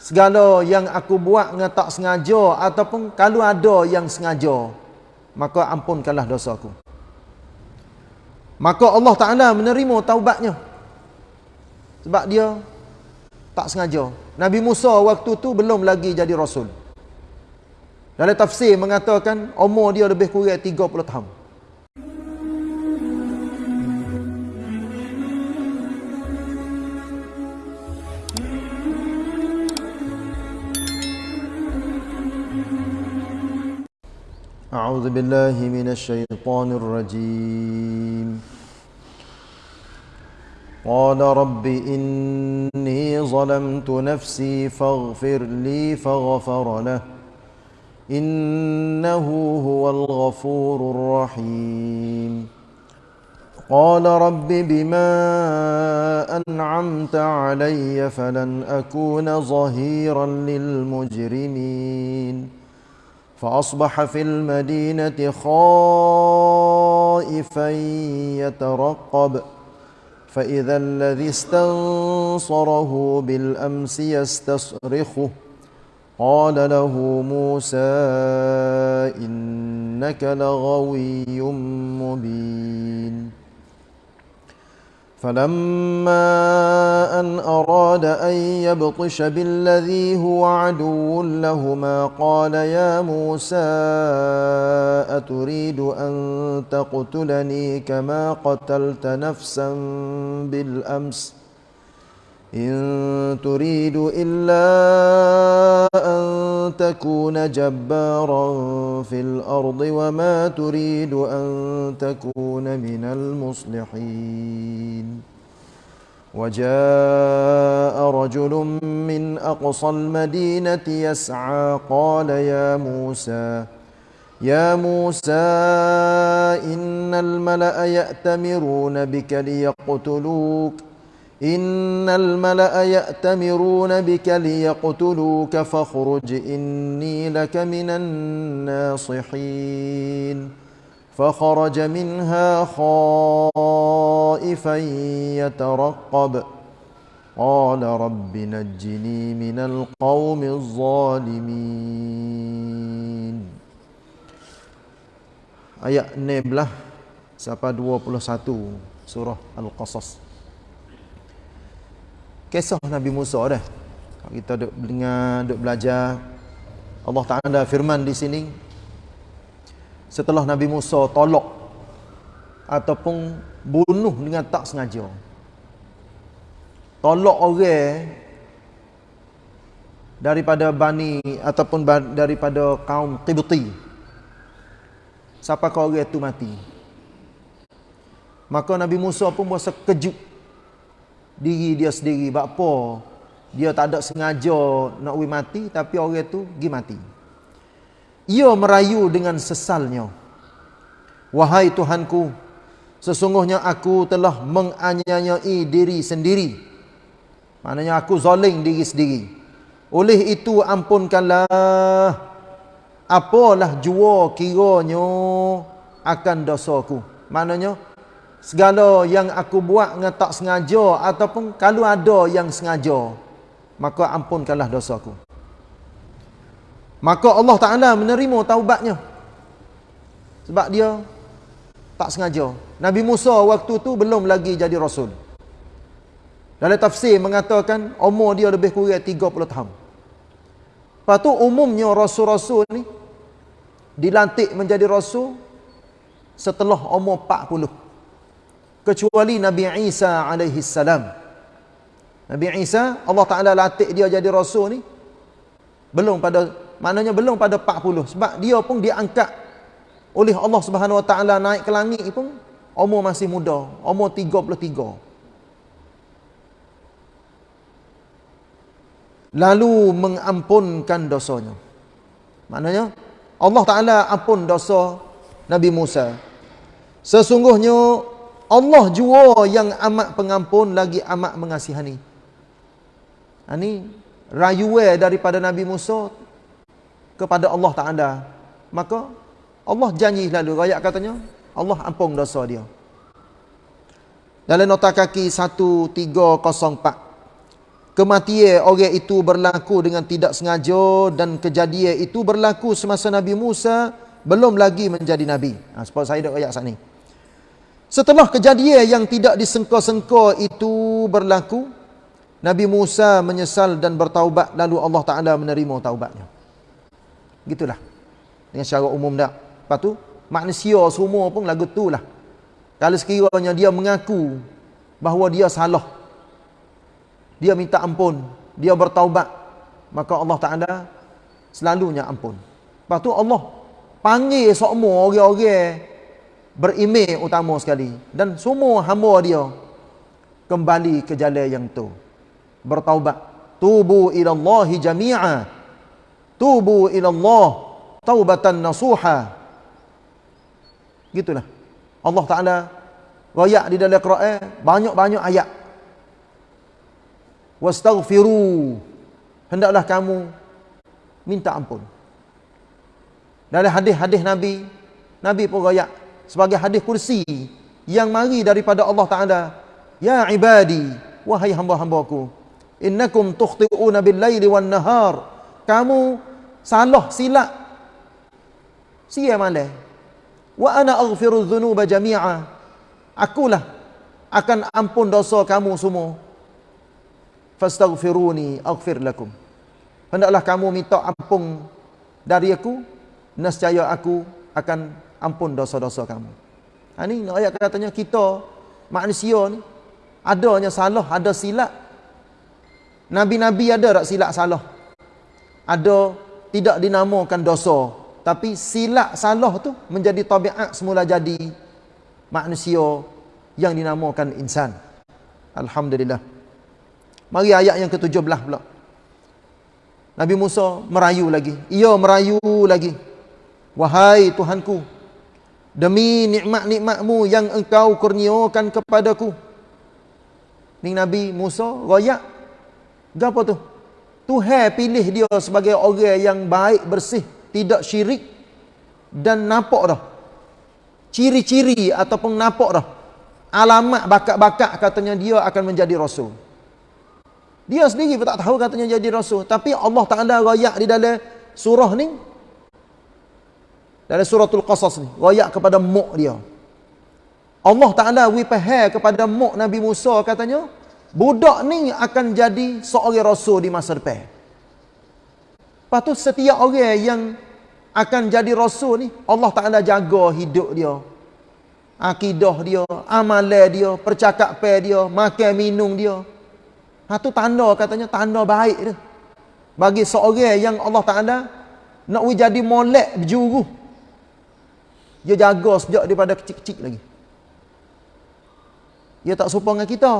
segala yang aku buat dengan tak sengaja ataupun kalau ada yang sengaja maka ampunkanlah dosaku maka Allah Taala menerima taubatnya. Sebab dia tak sengaja. Nabi Musa waktu tu belum lagi jadi rasul. Dalam tafsir mengatakan umur dia lebih kurang 30 tahun أعوذ بالله من الشيطان الرجيم. قال رب إني ظلمت نفسي فاغفر لي فغفر له. إنه هو الغفور الرحيم. قال رب بما أنعمت علي فلن أكون ظهيرا للمجرمين. فأصبح في المدينة خائفا يترقب. فإذا الذي استنصره بالأمس يستصرخه. قال له موسى إنك لغوي مبين. فلما أن أراد أن يبطش بالذي هو عدو لهما قال يا موسى أتريد أن تقتلني كما قتلت نفسا بالأمس ۖ؟ إن تريد إلا تكون جبارا في الأرض وما تريد أن تكون من المصلحين. وجاء رجل من أقصى المدينة يسعى قال يا موسى يا موسى إن الملأ يأتمرون بك ليقتلوك. إن الملأ يأتمرون بك ليقتلوك فاخرج إني لك من الناصحين فخرج منها خائفا يترقب قال رب نجني من القوم الظالمين Ayat 16 sampai 21 surah Al-Qasas. Kisah Nabi Musa dah. Kalau kita duk dengar, duk belajar Allah Taala firman di sini setelah Nabi Musa tolak ataupun bunuh dengan tak sengaja. Tolak orang daripada Bani ataupun daripada kaum Qibti. Siapa kau orang itu mati? Maka Nabi Musa pun berasa kejut diri dia sendiri. Apa? Dia tak ada sengaja nak pergi mati tapi orang tu pergi mati. Ia merayu dengan sesalnya. Wahai tuhanku sesungguhnya aku telah menganiayai diri sendiri. Maknanya aku zalim diri sendiri. Oleh itu ampunkanlah apalah jua kiranya akan dosaku. Maknanya segala yang aku buat dengan tak sengaja ataupun kalau ada yang sengaja maka ampunkanlah dosaku maka Allah Taala menerima taubatnya. Sebab dia tak sengaja. Nabi Musa waktu tu belum lagi jadi rasul. Dalam tafsir mengatakan umur dia lebih kurang 30 tahun. Lepas tu umumnya rasul-rasul ni dilantik menjadi rasul setelah umur 40 kecuali Nabi Isa alaihi salam. Nabi Isa Allah Taala latih dia jadi rasul ni belum pada maknanya belum pada 40 sebab dia pun diangkat oleh Allah Subhanahu Wa Taala naik ke langit pun umur masih muda, umur 33. Lalu mengampunkan dosanya. Maknanya Allah Taala ampun dosa Nabi Musa. Sesungguhnya Allah jua yang amat pengampun lagi amat mengasihani. Ini ha, rayuwe daripada Nabi Musa kepada Allah Taala. Maka Allah janji lalu ayat katanya Allah ampun dosa dia. Dalam nota kaki 1304 kematian orang itu berlaku dengan tidak sengaja dan kejadian itu berlaku semasa Nabi Musa belum lagi menjadi Nabi. Ha, sebab saya dah ayat saat ni. Setelah kejadian yang tidak disengka-sengka itu berlaku, Nabi Musa menyesal dan bertaubat lalu Allah Ta'ala menerima taubatnya. Gitulah. Dengan secara umum tak. Lepas tu, manusia semua pun lagu tu lah. Kalau sekiranya dia mengaku bahawa dia salah, dia minta ampun, dia bertaubat, maka Allah Ta'ala selalunya ampun. Lepas tu Allah panggil semua orang-orang berimej utama sekali. Dan semua hamba dia kembali ke jalan yang tu. Bertaubat. Tubu ila Allah jami'a. Tubu ila Allah taubatan nasuha. Gitulah. Allah Taala royak di dalam Quran banyak-banyak ayat. Wastaghfiru. Hendaklah kamu minta ampun. Dalam hadis-hadis Nabi Nabi pun royak sebagai hadis kursi yang mari daripada Allah Taala. Ya ibadi wahai hamba-hambaku innakum tukhti'una bil-laili wan-nahar. Kamu salah silap sia malam wa ana aghfiru dhunuba jami'a. Akulah akan ampun dosa kamu semua. Fastaghfiruni aghfir lakum. Hendaklah kamu minta ampun dari aku nescaya aku akan ampun dosa-dosa kamu. Ha ni ayat katanya kita manusia ni adanya salah, ada silap. Nabi-nabi ada tak silap salah? Ada tidak dinamakan dosa, tapi silap salah tu menjadi tabiat semula jadi manusia yang dinamakan insan. Alhamdulillah. Mari ayat yang ke-17 pula. Nabi Musa merayu lagi. Ia merayu lagi. Wahai Tuhanku, demi nikmat-nikmatmu yang engkau kurniakan kepadaku. Ni Nabi Musa royak. Gapo tu? Tuhan pilih dia sebagai orang yang baik, bersih, tidak syirik dan nampak dah. Ciri-ciri ataupun nampak dah. Alamat bakat-bakat katanya dia akan menjadi rasul. Dia sendiri pun tak tahu katanya jadi rasul, tapi Allah Taala royak di dalam surah ni dalam suratul qasas ni royak kepada muk dia. Allah Ta'ala wipahai kepada muk Nabi Musa katanya budak ni akan jadi seorang rasul di masa depan. Lepas tu setiap orang yang akan jadi rasul ni Allah Ta'ala jaga hidup dia akidah dia amalan dia percakapan dia makan minum dia. Ha tu tanda katanya tanda baik dia. Bagi seorang yang Allah Ta'ala nak jadi molek berjuru dia jaga sejak daripada kecil-kecil lagi. Dia tak serupa dengan kita.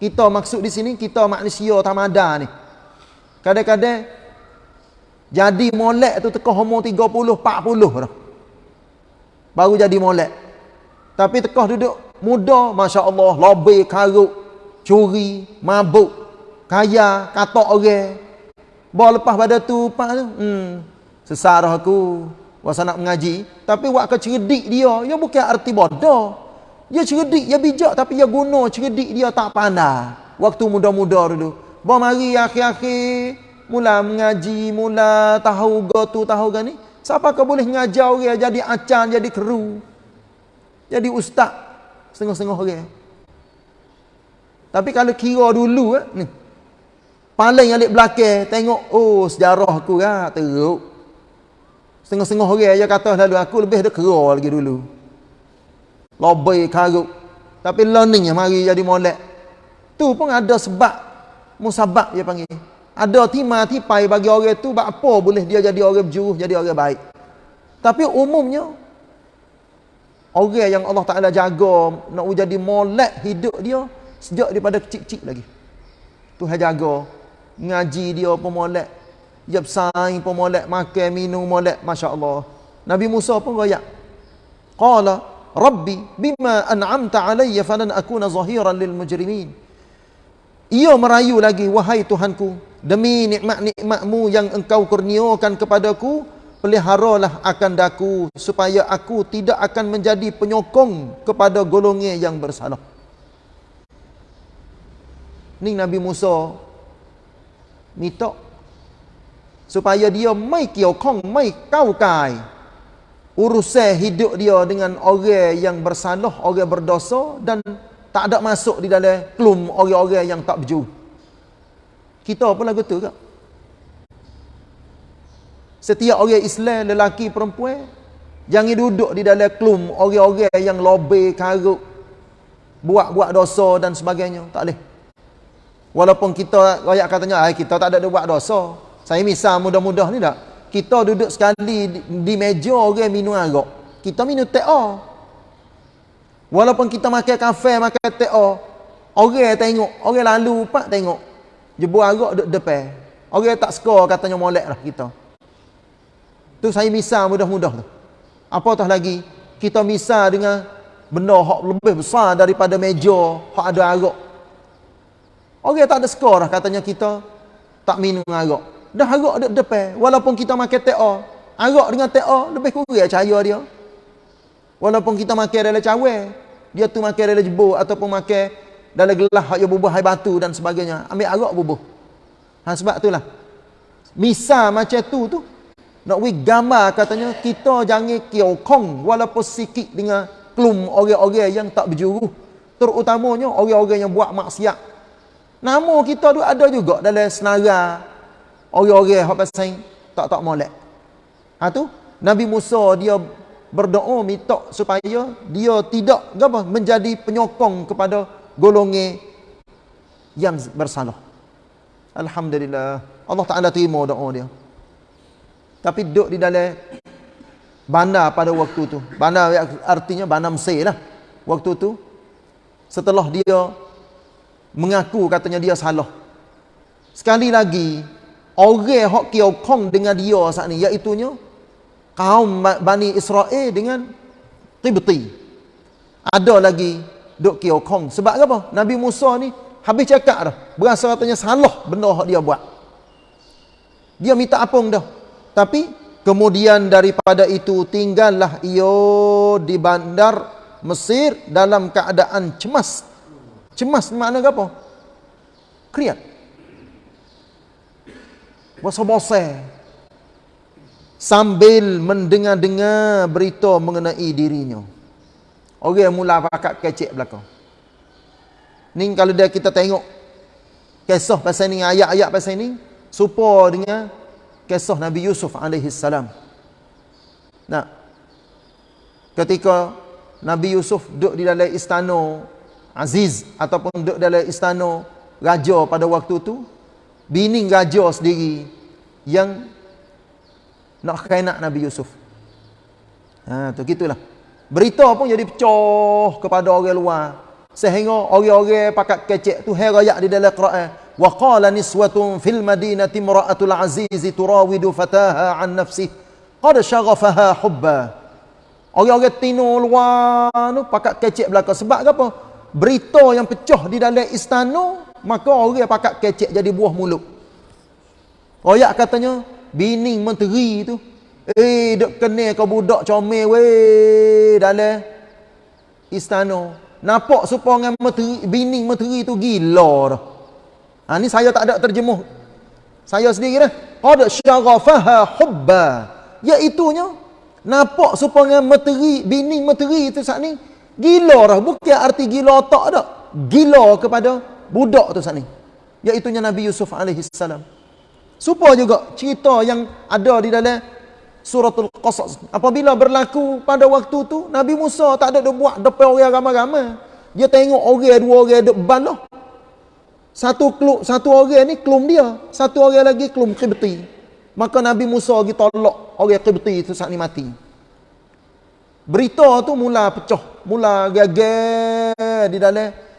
Kita maksud di sini, kita manusia tamada ni. Kadang-kadang, jadi molek tu teka umur 30, 40 dah. Baru jadi molek. Tapi teka duduk muda, Masya Allah, lobby, karuk, curi, mabuk, kaya, katok orang. Bawa lepas pada tu, pak tu, hmm, sesarah aku, Wasa nak mengaji, tapi wak cerdik dia, dia bukan arti bodoh. Dia cerdik, dia bijak tapi dia guna cerdik dia tak pandai. Waktu muda-muda dulu. Bawa mari akhir-akhir mula mengaji, mula tahu gotu tahu gani. Siapa kau boleh ngajar orang jadi acan, jadi kru. Jadi ustaz setengah-setengah orang. Tapi kalau kira dulu eh, ni. Paling alik belakang tengok oh sejarah aku kan teruk. Setengah-setengah orang aja kata lalu aku lebih dah kera lagi dulu. Lobai karuk. Tapi learning mari jadi molek. Tu pun ada sebab musabab dia panggil. Ada timah tipai bagi orang tu buat apa boleh dia jadi orang berjuruh, jadi orang baik. Tapi umumnya orang yang Allah Taala jaga nak jadi molek hidup dia sejak daripada kecil-kecil lagi. Tuhan jaga ngaji dia pun molek dia bersaing pun molek, makan, minum molek. Masya Allah. Nabi Musa pun royak. Qala, Rabbi, bima an'amta alaiya falan akuna zahiran lil mujrimin. Ia merayu lagi, wahai Tuhanku, demi nikmat-nikmatmu yang engkau kurniakan kepadaku, peliharalah akan daku, supaya aku tidak akan menjadi penyokong kepada golongan yang bersalah. Ni Nabi Musa minta supaya dia mai kiau kong mai kau kai urusan hidup dia dengan orang yang bersalah orang berdosa dan tak ada masuk di dalam klum orang-orang yang tak berjuru. Kita pun lagu tu kak? Setiap orang Islam lelaki perempuan jangan duduk di dalam klum orang-orang yang lobe karuk buat-buat dosa dan sebagainya. Tak boleh. Walaupun kita rakyat katanya kita tak ada buat dosa saya misal mudah-mudah ni tak. Kita duduk sekali di, meja orang minum arak. Kita minum teh Walaupun kita makan kafe, makan teh Orang tengok, orang lalu pak tengok. Jebur arak duduk depan. Orang tak suka katanya molek lah kita. Tu saya misal mudah-mudah tu. Apatah lagi, kita misal dengan benda hak lebih besar daripada meja hak ada arak. Orang tak ada skor lah katanya kita tak minum arak dah arak dekat depan. Walaupun kita makan TA arak dengan TA lebih kurang cahaya dia. Walaupun kita makan dalam cawe dia tu makan dalam jebur ataupun makan dalam gelas yang bubuh air batu dan sebagainya. Ambil arak bubuh. Ha, sebab itulah. Misal macam tu tu nak we gambar katanya kita jangan kiokong walaupun sikit dengan klum orang-orang yang tak berjuru. Terutamanya orang-orang yang buat maksiat. Nama kita tu ada juga dalam senara orang-orang hak pasal tak tak molek. Ha tu Nabi Musa dia berdoa minta supaya dia tidak apa menjadi penyokong kepada golongan yang bersalah. Alhamdulillah. Allah Taala terima doa dia. Tapi duduk di dalam bandar pada waktu tu. Bandar artinya bandar Mesir lah. Waktu tu setelah dia mengaku katanya dia salah. Sekali lagi orang hok kiau kong dengan dia saat ni iaitu kaum Bani Israel dengan Qibti. Ada lagi duk kiau kong sebab apa? Nabi Musa ni habis cakap dah. Berasa katanya salah benda hok dia buat. Dia minta apung dah. Tapi kemudian daripada itu tinggallah ia di bandar Mesir dalam keadaan cemas. Cemas makna apa? Kriat bosan-bosan sambil mendengar-dengar berita mengenai dirinya. Orang yang mula pakat kecek belakang. Ni kalau dia kita tengok kisah pasal ni, ayat-ayat pasal ni, serupa dengan kisah Nabi Yusuf alaihi salam. Nah. Ketika Nabi Yusuf duduk di dalam istana Aziz ataupun duduk dalam istana raja pada waktu tu, bini raja sendiri yang nak kainak Nabi Yusuf. Ha tu gitulah. Berita pun jadi pecah kepada orang luar. Sehingga orang-orang pakat kecek tu herayak di dalam Quran. Wa qala niswatun fil madinati imra'atul aziz turawidu fataha an nafsi qad shaghafaha hubba. Orang-orang tino luar tu pakat kecek belaka sebab apa? Berita yang pecah di dalam istana maka orang pakat kecek jadi buah mulut. Royak katanya bini menteri tu. Eh dok kena kau budak comel weh dalam istana nampak supaya dengan menteri bini menteri tu gila dah. Ha ni saya tak ada terjemuh. Saya sendiri dah. Qad syaghafaha hubba. Iaitunya nampak supaya dengan menteri bini menteri tu saat ni gila dah. Bukan arti gila tak dak gila kepada budak tu saat ni. Iaitu Nabi Yusuf alaihi salam. Supaya juga cerita yang ada di dalam suratul qasas. Apabila berlaku pada waktu tu Nabi Musa tak ada buat depan orang ramai-ramai dia tengok orang dua orang duk ban lah. Satu klub satu orang ni klum dia satu orang lagi klum qibti. Maka Nabi Musa pergi tolak orang qibti tu saat ni mati. Berita tu mula pecah mula gagal di dalam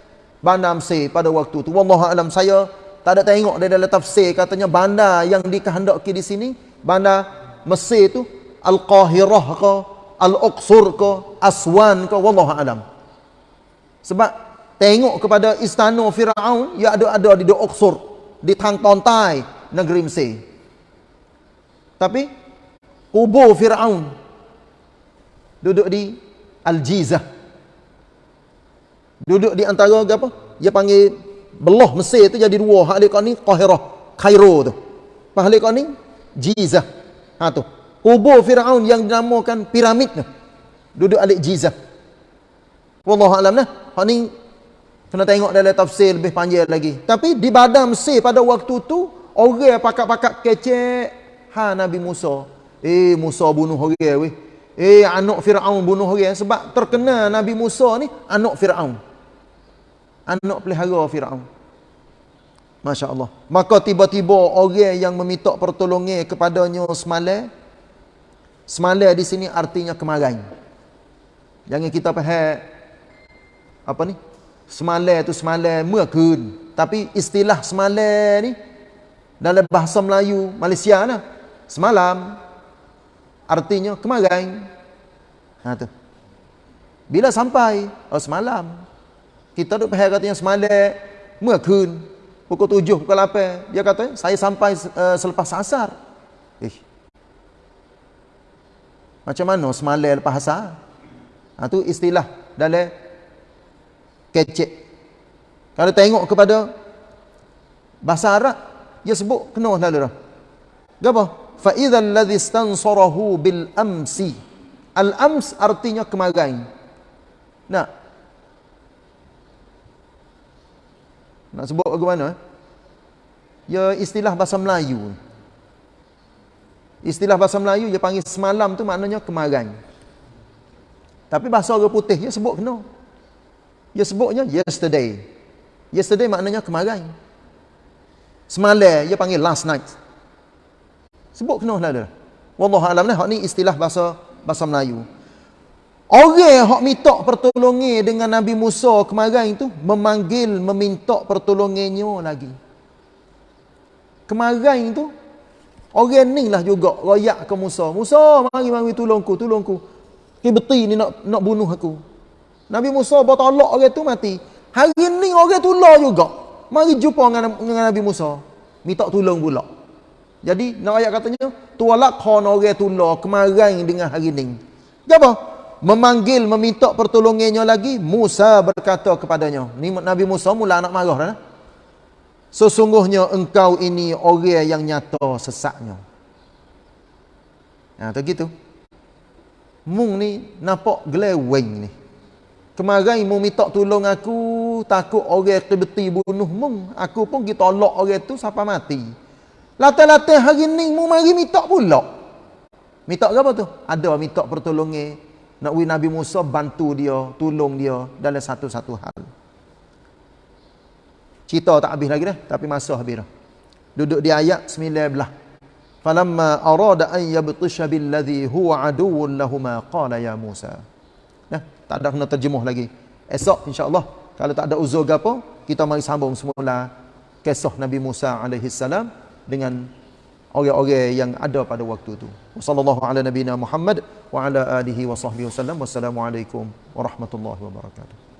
bandar Mesir pada waktu tu. Wallahu alam saya tak ada tengok dia dalam tafsir katanya bandar yang dikehendaki di sini bandar Mesir tu Al-Qahirah ke Al-Uqsur ke Aswan ke wallahu alam. Sebab tengok kepada istana Firaun ya ada ada di Uqsur di tang pantai negeri Mesir. Tapi kubur Firaun duduk di Al-Jizah Duduk di antara apa? Dia panggil belah Mesir tu jadi dua. Hak dia ni Qahirah. Kairo tu. Pahala kau ni Jizah. Ha tu. Kubur Firaun yang dinamakan piramid tu. Duduk alik Jizah. Wallahu alam nah. Hak ni kena tengok dalam tafsir lebih panjang lagi. Tapi di badan Mesir pada waktu tu orang pakak-pakak kecek ha Nabi Musa. Eh Musa bunuh orang weh. Eh anak Firaun bunuh orang sebab terkena Nabi Musa ni anak Firaun. Anak pelihara Firaun. Masya Allah. Maka tiba-tiba orang yang meminta pertolongan kepadanya semalam. Semalam di sini artinya kemarin. Jangan kita faham apa ni? Semalam tu semalam mekun. Tapi istilah semalam ni dalam bahasa Melayu Malaysia nah. Semalam artinya kemarin. Ha tu. Bila sampai? Oh semalam. Kita duduk pahal katanya semalam, kun, pukul tujuh, pukul lapan. Dia kata, saya sampai uh, selepas asar. Eh. Macam mana semalam lepas asar? Ha, Itu nah, istilah dalam kecek. Kalau tengok kepada bahasa Arab, dia sebut kena lah lalu dah. Gapa? Fa'idha alladhi stansorahu bil amsi. Al-ams artinya kemarin. Nah, Nak sebut bagaimana? Ya istilah bahasa Melayu. Istilah bahasa Melayu dia panggil semalam tu maknanya kemarin. Tapi bahasa orang putih dia sebut kena. Dia sebutnya yesterday. Yesterday maknanya kemarin. Semalam dia panggil last night. Sebut kena lah dia. Wallahu alam lah ni istilah bahasa bahasa Melayu. Orang yang minta pertolongan dengan Nabi Musa kemarin itu memanggil meminta pertolongannya lagi. Kemarin itu orang ni lah juga royak ke Musa. Musa mari mari tolongku, tolongku. Kibeti ni nak nak bunuh aku. Nabi Musa bertolak orang tu mati. Hari ni orang tolak juga. Mari jumpa dengan, dengan Nabi Musa. Minta tolong pula. Jadi nak ayat katanya, tualak kon orang tolak kemarin dengan hari ni. Apa? Memanggil meminta pertolongannya lagi Musa berkata kepadanya ni Nabi Musa mula nak marah dah sesungguhnya engkau ini orang yang nyata sesaknya ha tu gitu. Mung ni nampak geleweng ni. Kemarin mu minta tolong aku takut orang kebeti bunuh mung. Aku pun kita tolak orang tu sampai mati. Latah-latah hari ni mu mari minta pula. Minta apa tu? Ada minta pertolongan nak win Nabi Musa bantu dia, tolong dia dalam satu-satu hal. Cerita tak habis lagi dah, tapi masa habis dah. Duduk di ayat 19. Falamma arada an yabtisha billadhi huwa aduwwun lahumā qala ya Musa. Nah, tak ada kena terjemuh lagi. Esok insya-Allah kalau tak ada uzur gapo, kita mari sambung semula kisah Nabi Musa alaihi salam dengan orang-orang yang ada pada waktu itu. Wassallallahu ala nabiyina Muhammad wa ala alihi wa sahbihi wasallam. Wassalamualaikum warahmatullahi wabarakatuh.